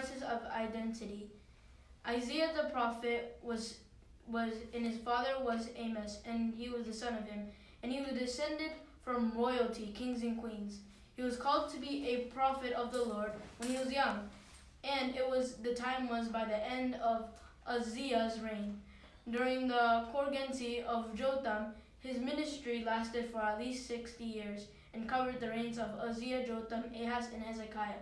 crisis of identity. Isaiah the prophet was was and his father was Amos, and he was the son of him, and he was descended from royalty, kings and queens. He was called to be a prophet of the Lord when he was young, and it was the time was by the end of Uzziah's reign. During the coregency of Jotham, his ministry lasted for at least sixty years and covered the reigns of Uzziah, Jotham, Ahaz, and Hezekiah.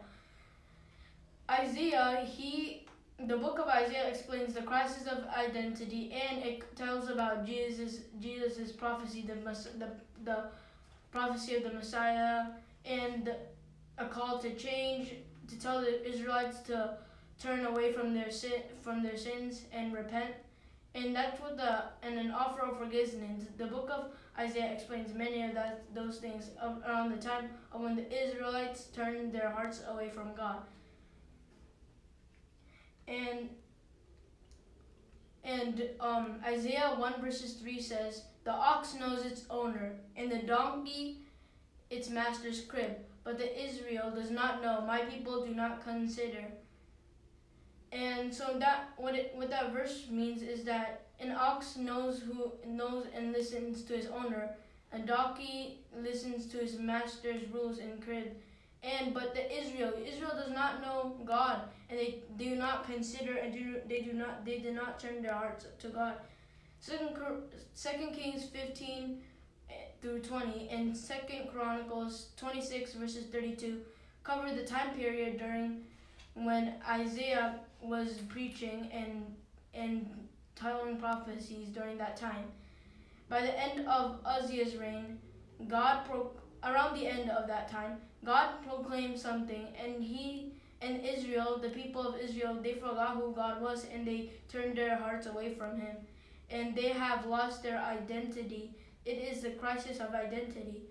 Isaiah, he the book of Isaiah explains the crisis of identity and it tells about Jesus Jesus's prophecy, the, the the prophecy of the Messiah, and a call to change, to tell the Israelites to turn away from their sin, from their sins and repent. And that's what the and an offer of forgiveness. The book of Isaiah explains many of that those things around the time of when the Israelites turned their hearts away from God. And and um, Isaiah 1 verses 3 says, The ox knows its owner, and the donkey its master's crib. But the Israel does not know. My people do not consider. And so that what it what that verse means is that an ox knows who knows and listens to his owner. A donkey listens to his master's rules and crib. And but the Israel, Israel does not know God, and they do not consider and do they do not they did not turn their hearts to God. Second Second Kings fifteen eh, through 20 and Second Chronicles 26 verses 32 cover the time period during when Isaiah was preaching and and telling prophecies during that time. By the end of Uzziah's reign, God pro- around the end of that time, God proclaimed something and he and Israel, the people of Israel, they forgot who God was and they turned their hearts away from him. And they have lost their identity it is the crisis of identity.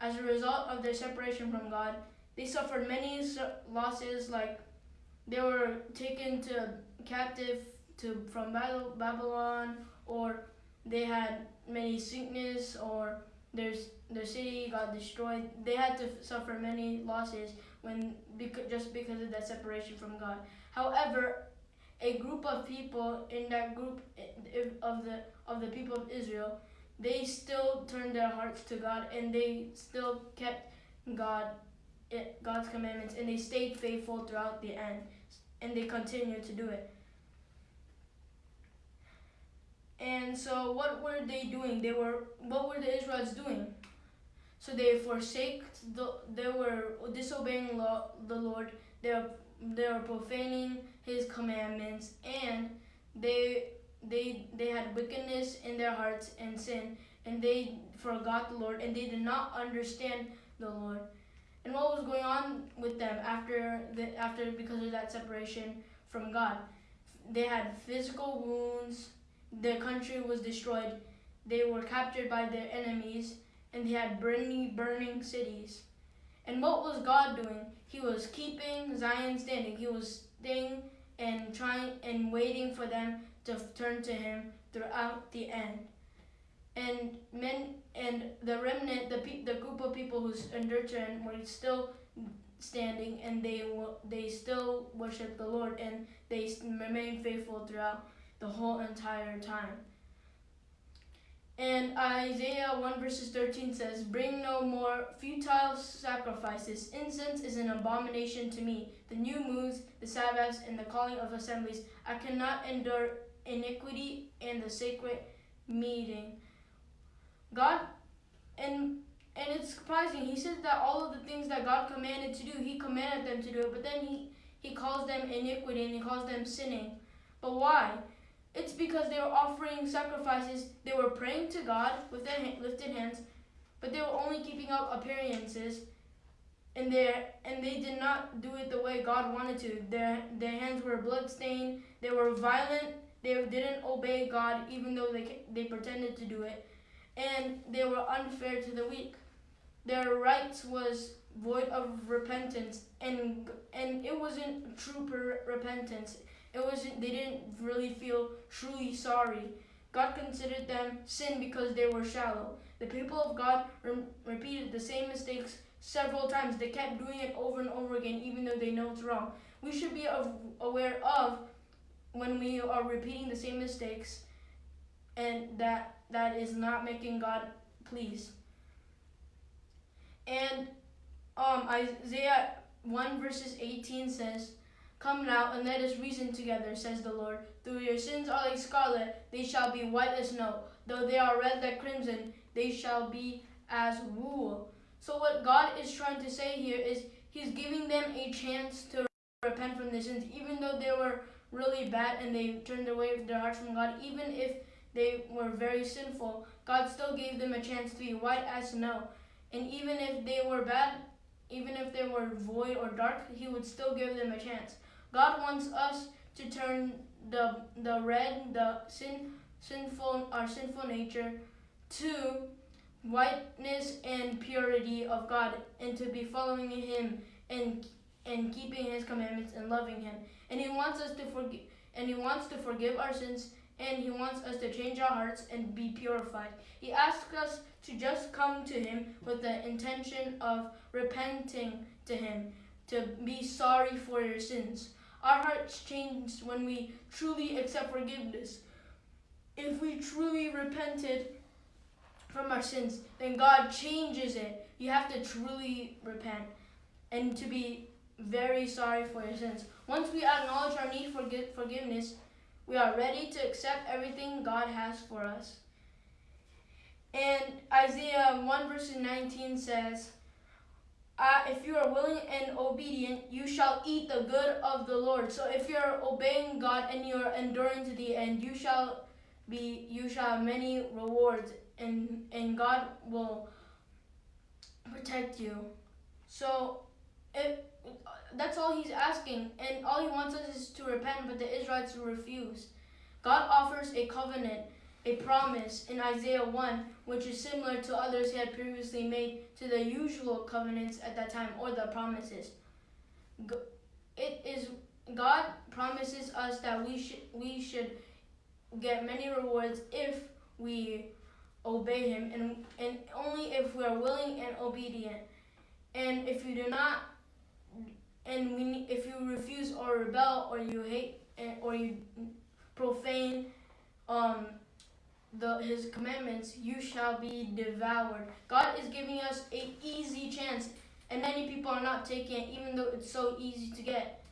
As a result of their separation from God, they suffered many losses like they were taken to captive to from Babylon or they had many sickness or their their city got destroyed. They had to suffer many losses when because, just because of that separation from God. However, a group of people in that group eh, eh, of the of the people of Israel they still turned their hearts to God and they still kept God it, God's commandments and they stayed faithful throughout the end and they continued to do it. And so what were they doing? They were what were the Israelites doing? So they forsake the they were disobeying law, the Lord. They were, they were profaning his commandments and they they they had wickedness in their hearts and sin and they forgot the Lord and they did not understand the Lord. And what was going on with them after the after because of that separation from God? They had physical wounds, their country was destroyed, they were captured by their enemies, and they had burning burning cities. And what was God doing? He was keeping Zion standing. He was staying and trying and waiting for them to turn to him throughout the end. And men and the remnant, the pe- the group of people who endured to him were still standing, and they they still worship the Lord, and they remain faithful throughout the whole entire time. And Isaiah 1 verses 13 says, Bring no more futile sacrifices. Incense is an abomination to me. The new moons, the Sabbaths, and the calling of assemblies. I cannot endure iniquity and the sacred meeting. God, and and it's surprising. He says that all of the things that God commanded to do, He commanded them to do it, but then He He calls them iniquity and He calls them sinning. But why? It's because they were offering sacrifices. They were praying to God with their lifted hands, but they were only keeping up appearances. And they and they did not do it the way God wanted to. Their their hands were bloodstained. They were violent they didn't obey God even though they, they pretended to do it. And they were unfair to the weak. Their rights was void of repentance and and it wasn't true repentance. It wasn't they didn't really feel truly sorry. God considered them sin because they were shallow. The people of God re repeated the same mistakes several times. They kept doing it over and over again, even though they know it's wrong. We should be aware of when we are repeating the same mistakes and that that is not making God pleased. And um, Isaiah 1 verses 18 says, Come now and let us reason together, says the Lord. Though your sins are like scarlet, they shall be white as snow. Though they are red like crimson, they shall be as wool. So what God is trying to say here is he's giving them a chance to repent from their sins, even though they were really bad and they turned away their hearts from God, even if they were very sinful, God still gave them a chance to be white as snow. And even if they were bad, even if they were void or dark, he would still give them a chance. God wants us to turn the the red, the sin sinful our sinful nature to whiteness and purity of God and to be following him and and keeping his commandments and loving him. And he wants us to forgive and he wants to forgive our sins and he wants us to change our hearts and be purified. He asks us to just come to him with the intention of repenting to him, to be sorry for your sins. Our hearts change when we truly accept forgiveness. If we truly repented from our sins, then God changes it. You have to truly repent and to be very sorry for your sins. Once we acknowledge our need for forgiveness, we are ready to accept everything God has for us. And Isaiah 1 verse 19 says, uh, if you are willing and obedient, you shall eat the good of the Lord. So if you're obeying God and you're enduring to the end, you shall be you shall have many rewards and and God will protect you. So if that's all he's asking, and all he wants us is to repent, but the Israelites refuse. God offers a covenant, a promise in Isaiah 1, which is similar to others he had previously made to the usual covenants at that time, or the promises. It is God promises us that we should we should get many rewards if we obey him and and only if we are willing and obedient. And if you do not and we, if you refuse or rebel or you hate or you profane um, the his commandments, you shall be devoured. God is giving us an easy chance, and many people are not taking it, even though it's so easy to get.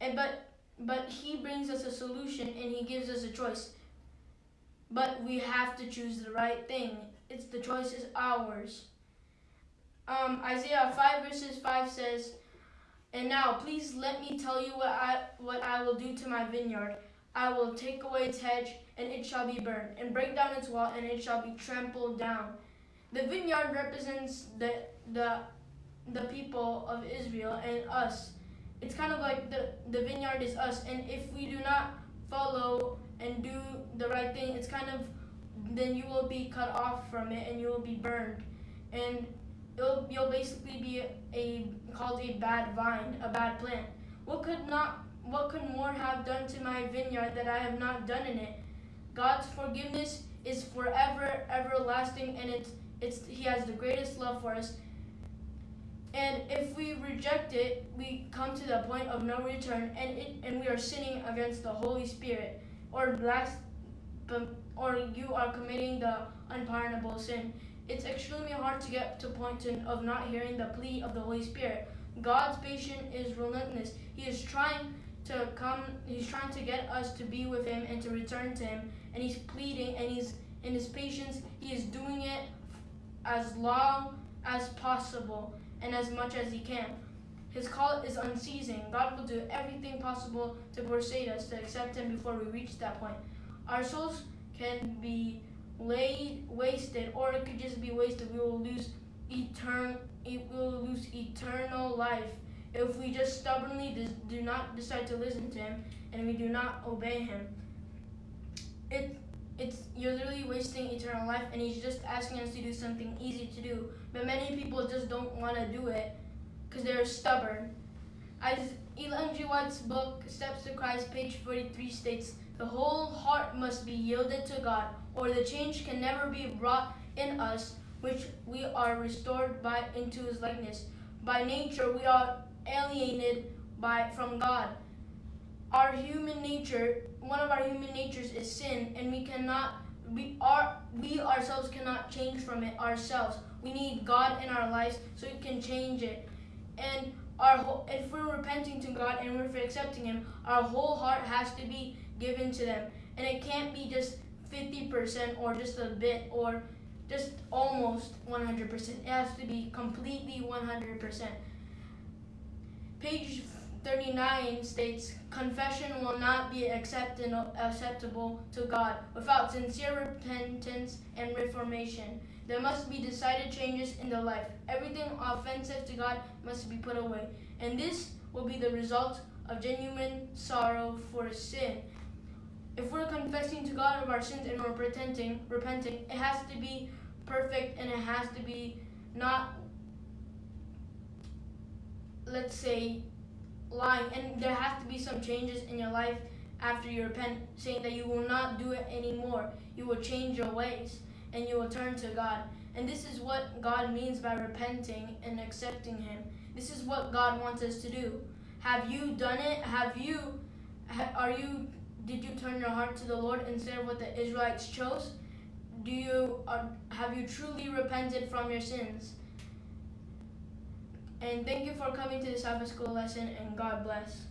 And but but He brings us a solution, and He gives us a choice. But we have to choose the right thing. It's the choice is ours. Um, Isaiah 5 verses 5 says, and now, please let me tell you what I, what I will do to my vineyard. I will take away its hedge, and it shall be burned, and break down its wall, and it shall be trampled down. The vineyard represents the, the, the people of Israel and us. It's kind of like the, the vineyard is us, and if we do not follow and do the right thing, it's kind of, then you will be cut off from it, and you will be burned. And it'll, you'll basically be a called a bad vine, a bad plant. What could not what could more have done to my vineyard that I have not done in it? God's forgiveness is forever, everlasting, and it's it's He has the greatest love for us. And if we reject it, we come to the point of no return, and it and we are sinning against the Holy Spirit, or last, or you are committing the unpardonable sin. It's extremely hard to get to point of not hearing the plea of the Holy Spirit. God's patience is relentless. He is trying to come, he's trying to get us to be with him and to return to him. And he's pleading and he's in his patience, he is doing it as long as possible and as much as he can. His call is unceasing. God will do everything possible to persuade us to accept him before we reach that point. Our souls can be laid wasted or it could just be wasted we will lose eternal we will lose eternal life if we just stubbornly do not decide to listen to him and we do not obey him it it's you're literally wasting eternal life and he's just asking us to do something easy to do but many people just don't want to do it because they're stubborn as Ellen G. White's book Steps to Christ page 43 states the whole heart must be yielded to God or the change can never be wrought in us which we are restored by into his likeness. By nature we are alienated by from God. Our human nature, one of our human natures is sin, and we cannot we are we ourselves cannot change from it ourselves. We need God in our lives so we can change it. And our whole, if we're repenting to God and we're accepting Him, our whole heart has to be given to them, and it can't be just 50% or just a bit or just almost 100%. It has to be completely 100%. Page 39 states, Confession will not be accepted, acceptable to God without sincere repentance and reformation. There must be decided changes in the life. Everything offensive to God must be put away. And this will be the result of genuine sorrow for sin. If we're confessing to God of our sins and we're repenting, repenting, it has to be perfect and it has to be not let's say lying. And there has to be some changes in your life after you repent saying that you will not do it anymore. You will change your ways and you will turn to god. And this is what god means by repenting and accepting him. This is what god wants us to do. Have you done it? Have you are you did you turn your heart to the lord instead of what the israelites chose? Do you uh, have you truly repented from your sins and thank you for coming to the Sabbath school lesson, and God bless.